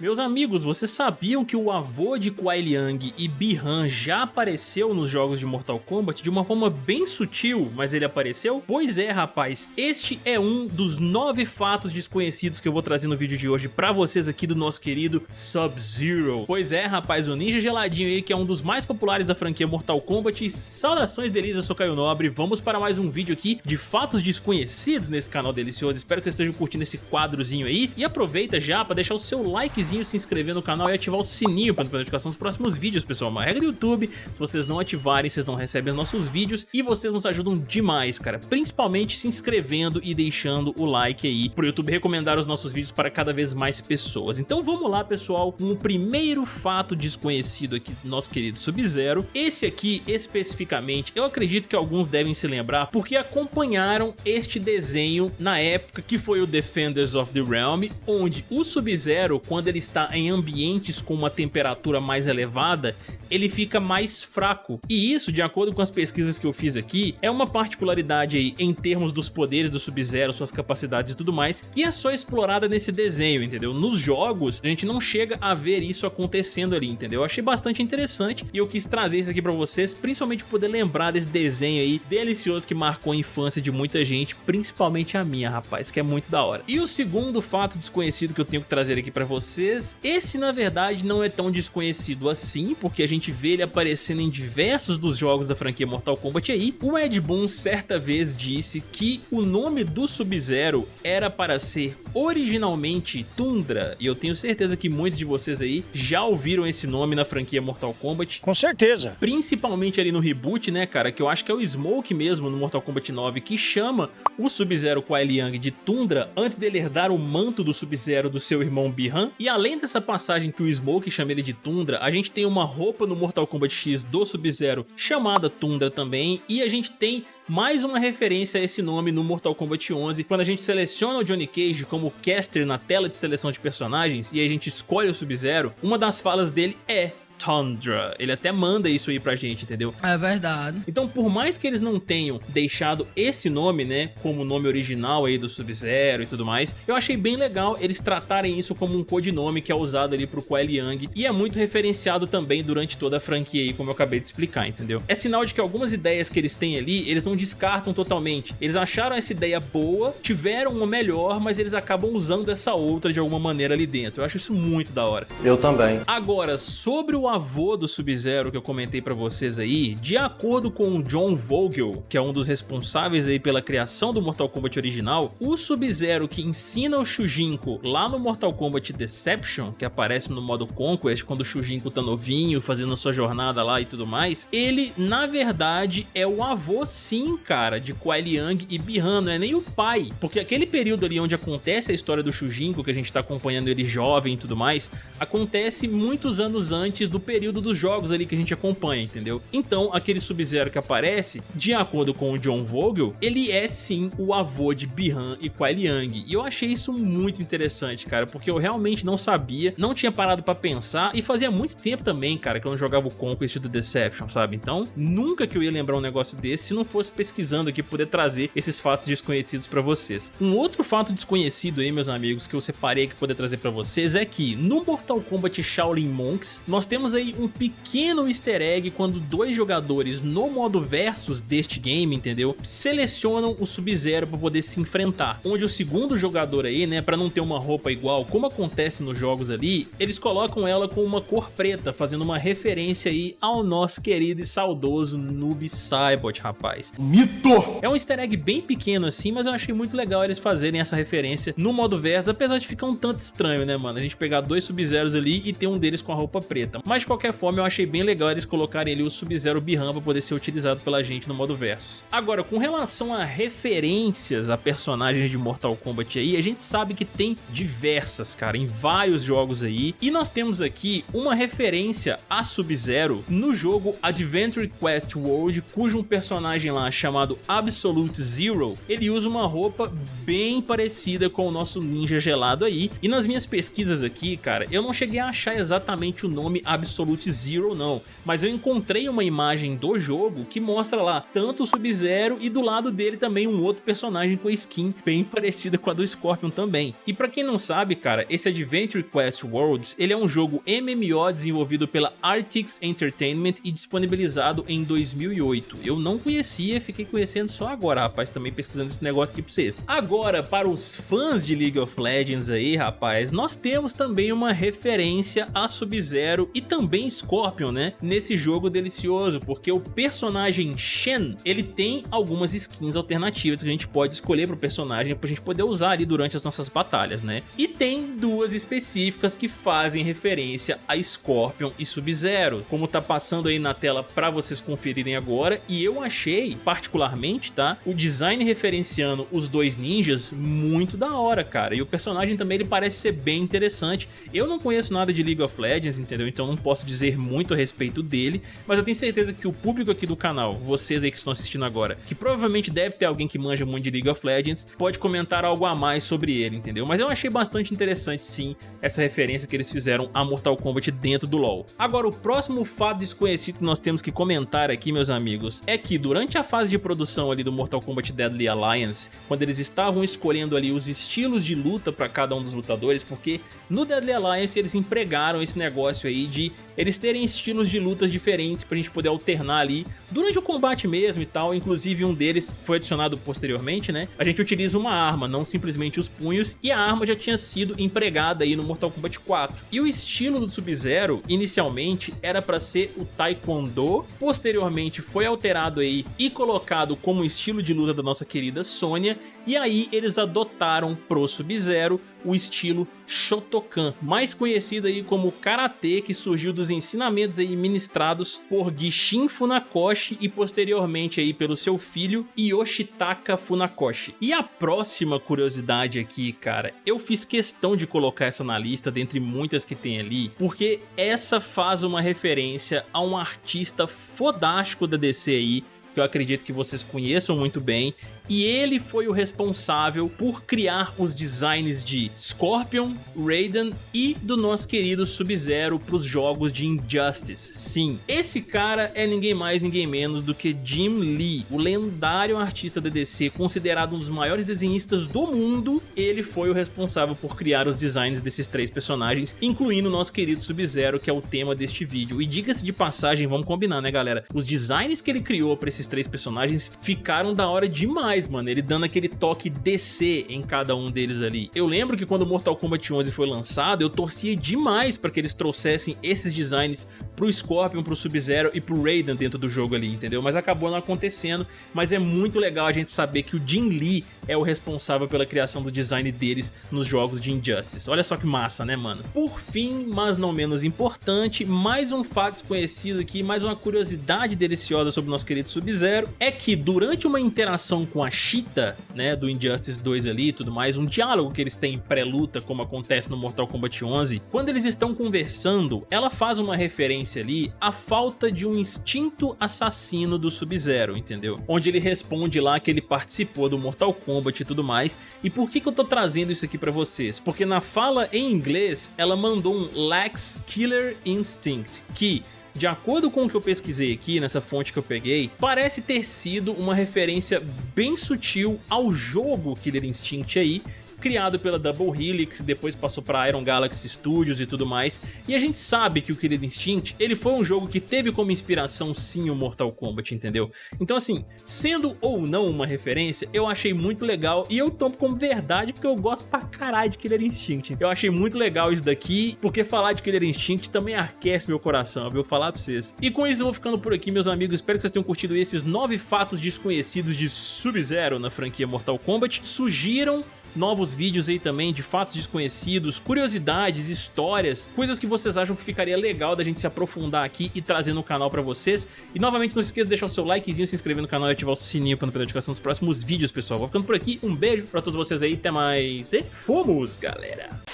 Meus amigos, vocês sabiam que o avô de Kuai Liang e Bi-Han já apareceu nos jogos de Mortal Kombat de uma forma bem sutil, mas ele apareceu? Pois é, rapaz, este é um dos nove fatos desconhecidos que eu vou trazer no vídeo de hoje pra vocês aqui do nosso querido Sub-Zero. Pois é, rapaz, o Ninja Geladinho aí, que é um dos mais populares da franquia Mortal Kombat, saudações delícias, eu sou Caio Nobre, vamos para mais um vídeo aqui de fatos desconhecidos nesse canal delicioso, espero que vocês estejam curtindo esse quadrozinho aí, e aproveita já pra deixar o seu like se inscrever no canal e ativar o sininho para notificação dos próximos vídeos, pessoal. Uma regra do YouTube, se vocês não ativarem, vocês não recebem os nossos vídeos e vocês nos ajudam demais, cara. Principalmente se inscrevendo e deixando o like aí pro YouTube recomendar os nossos vídeos para cada vez mais pessoas. Então vamos lá, pessoal, com o primeiro fato desconhecido aqui do nosso querido Sub-Zero. Esse aqui, especificamente, eu acredito que alguns devem se lembrar porque acompanharam este desenho na época que foi o Defenders of the Realm, onde o Sub-Zero, quando ele ele está em ambientes com uma temperatura mais elevada, ele fica mais fraco. E isso, de acordo com as pesquisas que eu fiz aqui, é uma particularidade aí em termos dos poderes do Sub-Zero, suas capacidades e tudo mais, e é só explorada nesse desenho, entendeu? Nos jogos, a gente não chega a ver isso acontecendo ali, entendeu? Eu achei bastante interessante e eu quis trazer isso aqui pra vocês, principalmente poder lembrar desse desenho aí delicioso que marcou a infância de muita gente, principalmente a minha, rapaz, que é muito da hora. E o segundo fato desconhecido que eu tenho que trazer aqui pra vocês, esse na verdade não é tão desconhecido assim, porque a gente vê ele aparecendo em diversos dos jogos da franquia Mortal Kombat aí, o Ed Boon certa vez disse que o nome do Sub-Zero era para ser originalmente Tundra, e eu tenho certeza que muitos de vocês aí já ouviram esse nome na franquia Mortal Kombat. Com certeza. Principalmente ali no reboot, né, cara, que eu acho que é o Smoke mesmo no Mortal Kombat 9 que chama o Sub-Zero Kuai Liang de Tundra antes dele herdar o manto do Sub-Zero do seu irmão Bi-Han. E além dessa passagem que o Smoke chama ele de Tundra, a gente tem uma roupa no Mortal Kombat X do Sub-Zero chamada Tundra também, e a gente tem mais uma referência a esse nome no Mortal Kombat 11, quando a gente seleciona o Johnny Cage como caster na tela de seleção de personagens e a gente escolhe o Sub-Zero, uma das falas dele é Tundra. Ele até manda isso aí pra gente, entendeu? É verdade. Então, por mais que eles não tenham deixado esse nome, né, como nome original aí do Sub-Zero e tudo mais, eu achei bem legal eles tratarem isso como um codinome que é usado ali pro Kuai Liang e é muito referenciado também durante toda a franquia aí, como eu acabei de explicar, entendeu? É sinal de que algumas ideias que eles têm ali, eles não descartam totalmente. Eles acharam essa ideia boa, tiveram uma melhor, mas eles acabam usando essa outra de alguma maneira ali dentro. Eu acho isso muito da hora. Eu também. Agora, sobre o avô do Sub-Zero que eu comentei pra vocês aí, de acordo com o John Vogel, que é um dos responsáveis aí pela criação do Mortal Kombat original, o Sub-Zero que ensina o Shujinko lá no Mortal Kombat Deception, que aparece no modo Conquest, quando o Shujinko tá novinho, fazendo sua jornada lá e tudo mais, ele, na verdade, é o avô sim, cara, de Kuai Liang e Bi-Han, não é nem o pai, porque aquele período ali onde acontece a história do Shujinko, que a gente tá acompanhando ele jovem e tudo mais, acontece muitos anos antes do período dos jogos ali que a gente acompanha, entendeu? Então, aquele Sub-Zero que aparece, de acordo com o John Vogel, ele é sim o avô de Bi-Han e Kuai Liang. E eu achei isso muito interessante, cara, porque eu realmente não sabia, não tinha parado pra pensar, e fazia muito tempo também, cara, que eu não jogava o Conquest do Deception, sabe? Então, nunca que eu ia lembrar um negócio desse se não fosse pesquisando aqui, poder trazer esses fatos desconhecidos pra vocês. Um outro fato desconhecido aí, meus amigos, que eu separei que poder trazer pra vocês é que no Mortal Kombat Shaolin Monks, nós temos aí um pequeno easter egg quando dois jogadores no modo versus deste game, entendeu? Selecionam o Sub-Zero para poder se enfrentar. Onde o segundo jogador aí, né, para não ter uma roupa igual, como acontece nos jogos ali, eles colocam ela com uma cor preta, fazendo uma referência aí ao nosso querido e saudoso Noob Saibot, rapaz. Mito! É um easter egg bem pequeno assim, mas eu achei muito legal eles fazerem essa referência no modo versus, apesar de ficar um tanto estranho, né, mano? A gente pegar dois Sub-Zeros ali e ter um deles com a roupa preta. Mas de qualquer forma eu achei bem legal eles colocarem ali o Sub-Zero Bihan para poder ser utilizado pela gente no modo Versus. Agora, com relação a referências a personagens de Mortal Kombat aí, a gente sabe que tem diversas, cara, em vários jogos aí, e nós temos aqui uma referência a Sub-Zero no jogo Adventure Quest World, cujo um personagem lá chamado Absolute Zero, ele usa uma roupa bem parecida com o nosso ninja gelado aí, e nas minhas pesquisas aqui, cara, eu não cheguei a achar exatamente o nome Absolute Absolute Zero não, mas eu encontrei uma imagem do jogo que mostra lá tanto o Sub-Zero e do lado dele também um outro personagem com skin bem parecida com a do Scorpion também. E pra quem não sabe, cara, esse Adventure Quest Worlds, ele é um jogo MMO desenvolvido pela Artix Entertainment e disponibilizado em 2008. Eu não conhecia, fiquei conhecendo só agora, rapaz, também pesquisando esse negócio aqui pra vocês. Agora, para os fãs de League of Legends aí, rapaz, nós temos também uma referência a Sub-Zero e também Scorpion, né, nesse jogo delicioso, porque o personagem Shen, ele tem algumas skins alternativas que a gente pode escolher pro personagem pra gente poder usar ali durante as nossas batalhas, né? E tem duas específicas que fazem referência a Scorpion e Sub-Zero, como tá passando aí na tela pra vocês conferirem agora, e eu achei, particularmente, tá, o design referenciando os dois ninjas muito da hora, cara, e o personagem também ele parece ser bem interessante. Eu não conheço nada de League of Legends, entendeu? Então não posso dizer muito a respeito dele, mas eu tenho certeza que o público aqui do canal, vocês aí que estão assistindo agora, que provavelmente deve ter alguém que manja muito de League of Legends, pode comentar algo a mais sobre ele, entendeu? Mas eu achei bastante interessante sim essa referência que eles fizeram a Mortal Kombat dentro do LoL. Agora o próximo fato desconhecido que nós temos que comentar aqui, meus amigos, é que durante a fase de produção ali do Mortal Kombat Deadly Alliance, quando eles estavam escolhendo ali os estilos de luta para cada um dos lutadores, porque no Deadly Alliance eles empregaram esse negócio aí de eles terem estilos de lutas diferentes pra gente poder alternar ali durante o combate mesmo e tal, inclusive um deles foi adicionado posteriormente, né? A gente utiliza uma arma, não simplesmente os punhos, e a arma já tinha sido empregada aí no Mortal Kombat 4. E o estilo do Sub-Zero, inicialmente, era para ser o Taekwondo, posteriormente foi alterado aí e colocado como estilo de luta da nossa querida Sônia, e aí eles adotaram pro Sub-Zero o estilo Shotokan, mais conhecido aí como Karatê, que surgiu dos ensinamentos aí ministrados por Gishin Funakoshi e posteriormente aí pelo seu filho Yoshitaka Funakoshi. E a próxima curiosidade aqui, cara, eu fiz questão de colocar essa na lista dentre muitas que tem ali, porque essa faz uma referência a um artista fodástico da DC aí, que eu acredito que vocês conheçam muito bem, e ele foi o responsável por criar os designs de Scorpion, Raiden e do nosso querido Sub-Zero para os jogos de Injustice. Sim, esse cara é ninguém mais ninguém menos do que Jim Lee, o lendário artista da DC, considerado um dos maiores desenhistas do mundo, ele foi o responsável por criar os designs desses três personagens, incluindo o nosso querido Sub-Zero, que é o tema deste vídeo. E diga-se de passagem, vamos combinar né galera, os designs que ele criou para esses três personagens ficaram da hora demais, mano, ele dando aquele toque DC em cada um deles ali. Eu lembro que quando Mortal Kombat 11 foi lançado, eu torcia demais para que eles trouxessem esses designs pro Scorpion, pro Sub-Zero e pro Raiden dentro do jogo ali, entendeu? Mas acabou não acontecendo, mas é muito legal a gente saber que o Jin Lee é o responsável pela criação do design deles nos jogos de Injustice. Olha só que massa, né, mano? Por fim, mas não menos importante, mais um fato desconhecido aqui, mais uma curiosidade deliciosa sobre o nosso querido Sub-Zero, é que durante uma interação com a Cheetah, né, do Injustice 2 ali e tudo mais, um diálogo que eles têm pré-luta, como acontece no Mortal Kombat 11, quando eles estão conversando, ela faz uma referência ali à falta de um instinto assassino do Sub-Zero, entendeu? Onde ele responde lá que ele participou do Mortal Kombat e tudo mais. E por que que eu tô trazendo isso aqui pra vocês? Porque na fala em inglês, ela mandou um Lex Killer Instinct, que de acordo com o que eu pesquisei aqui nessa fonte que eu peguei, parece ter sido uma referência bem sutil ao jogo Killer Instinct aí, criado pela Double Helix, depois passou para Iron Galaxy Studios e tudo mais. E a gente sabe que o Killer Instinct, ele foi um jogo que teve como inspiração sim o Mortal Kombat, entendeu? Então assim, sendo ou não uma referência, eu achei muito legal e eu tomo como verdade porque eu gosto pra caralho de Killer Instinct. Eu achei muito legal isso daqui, porque falar de Killer Instinct também aquece meu coração, viu? Falar pra vocês. E com isso eu vou ficando por aqui, meus amigos. Espero que vocês tenham curtido esses nove fatos desconhecidos de Sub-Zero na franquia Mortal Kombat. Sugiram novos vídeos aí também de fatos desconhecidos, curiosidades, histórias, coisas que vocês acham que ficaria legal da gente se aprofundar aqui e trazer no canal pra vocês. E novamente não se esqueça de deixar o seu likezinho, se inscrever no canal e ativar o sininho para não perder a notificação dos próximos vídeos, pessoal. Vou ficando por aqui, um beijo pra todos vocês aí, até mais e fomos, galera!